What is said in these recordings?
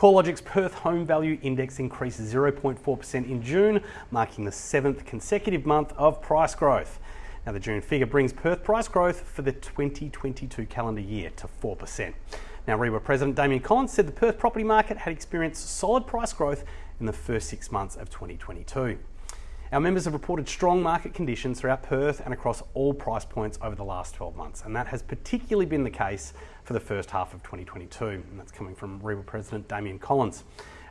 CoreLogic's Perth Home Value Index increased 0.4% in June, marking the seventh consecutive month of price growth. Now, the June figure brings Perth price growth for the 2022 calendar year to 4%. Now, REIWA President Damien Collins said the Perth property market had experienced solid price growth in the first six months of 2022. Our members have reported strong market conditions throughout Perth and across all price points over the last 12 months, and that has particularly been the case for the first half of 2022, and that's coming from REIWA President Damien Collins.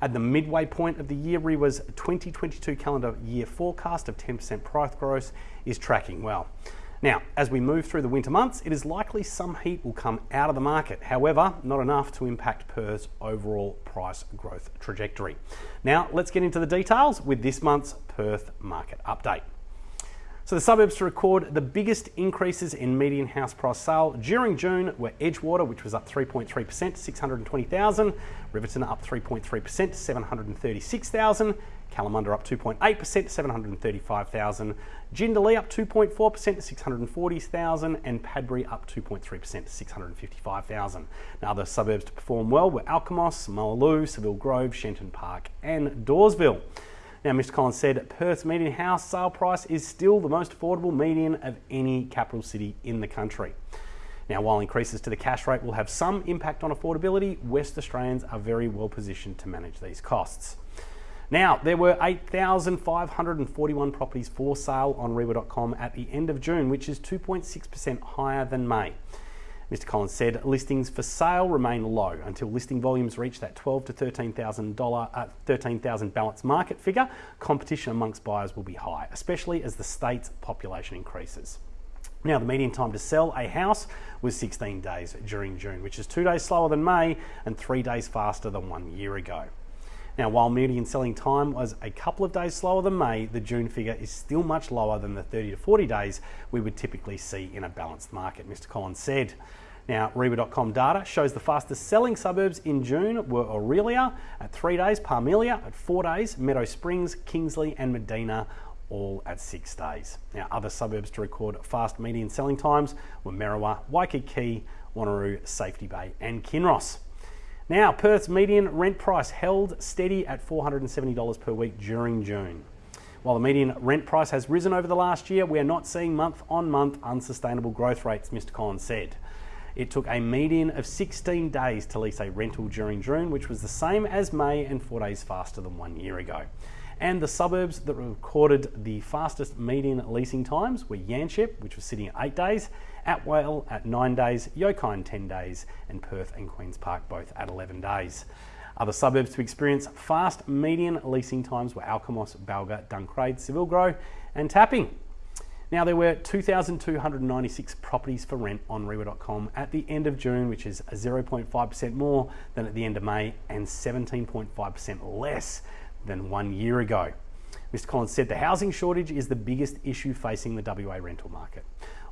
At the midway point of the year, REIWA's 2022 calendar year forecast of 10% price growth is tracking well. Now, as we move through the winter months, it is likely some heat will come out of the market. However, not enough to impact Perth's overall price growth trajectory. Now, let's get into the details with this month's Perth market update. So the suburbs to record the biggest increases in median house price sale. During June were Edgewater, which was up 3.3% to 620,000, Riverton up 3.3% to 736,000, Kalamunda up 2.8% to 735,000, Jindalee up 2.4% to 640,000, and Padbury up 2.3% to 655,000. Now, other suburbs to perform well were Alkimos, Mullaloo, Seville Grove, Shenton Park, and Dawesville. Now, Mr. Collins said Perth's median house sale price is still the most affordable median of any capital city in the country. Now, while increases to the cash rate will have some impact on affordability, West Australians are very well positioned to manage these costs. Now, there were 8,541 properties for sale on REIWA.com at the end of June, which is 2.6% higher than May. Mr. Collins said listings for sale remain low until listing volumes reach that 12 to 13,000 dollar, uh, 13,000 balance market figure. Competition amongst buyers will be high, especially as the state's population increases. Now, the median time to sell a house was 16 days during June, which is two days slower than May and three days faster than one year ago. Now, while median selling time was a couple of days slower than May, the June figure is still much lower than the 30 to 40 days we would typically see in a balanced market, Mr. Collins said. Now, REIWA.com data shows the fastest selling suburbs in June were Orelia at three days, Parmelia at four days, Meadow Springs, Kingsley, and Medina all at six days. Now, other suburbs to record fast median selling times were Merriwa, Waikiki, Wanneroo, Safety Bay, and Kinross. Now, Perth's median rent price held steady at $470 per week during June. While the median rent price has risen over the last year, we are not seeing month on month unsustainable growth rates, Mr. Collins said. It took a median of 16 days to lease a rental during June, which was the same as May and four days faster than one year ago. And the suburbs that recorded the fastest median leasing times were Yanchep, which was sitting at eight days, Atwell at nine days, Yokine 10 days, and Perth and Queen's Park both at 11 days. Other suburbs to experience fast median leasing times were Alkimos, Balga, Duncraig, Seville Grove, and Tapping. Now, there were 2,296 properties for rent on REIWA.com at the end of June, which is 0.5% more than at the end of May and 17.5% less than one year ago. Mr. Collins said the housing shortage is the biggest issue facing the WA rental market.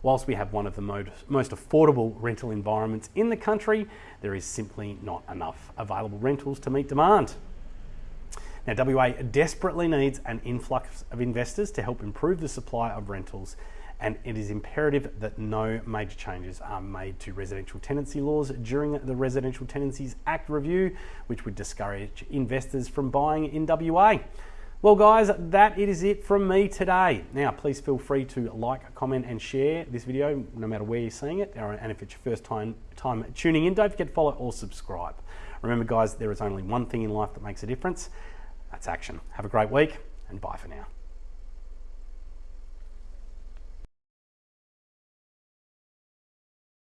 Whilst we have one of the most, affordable rental environments in the country, there is simply not enough available rentals to meet demand. Now, WA desperately needs an influx of investors to help improve the supply of rentals, and it is imperative that no major changes are made to residential tenancy laws during the Residential Tenancies Act review, which would discourage investors from buying in WA. Well, guys, that is it from me today. Now, please feel free to like, comment, and share this video, no matter where you're seeing it. And if it's your first time, time tuning in, don't forget to follow or subscribe. Remember, guys, there is only one thing in life that makes a difference that's action. Have a great week, and bye for now.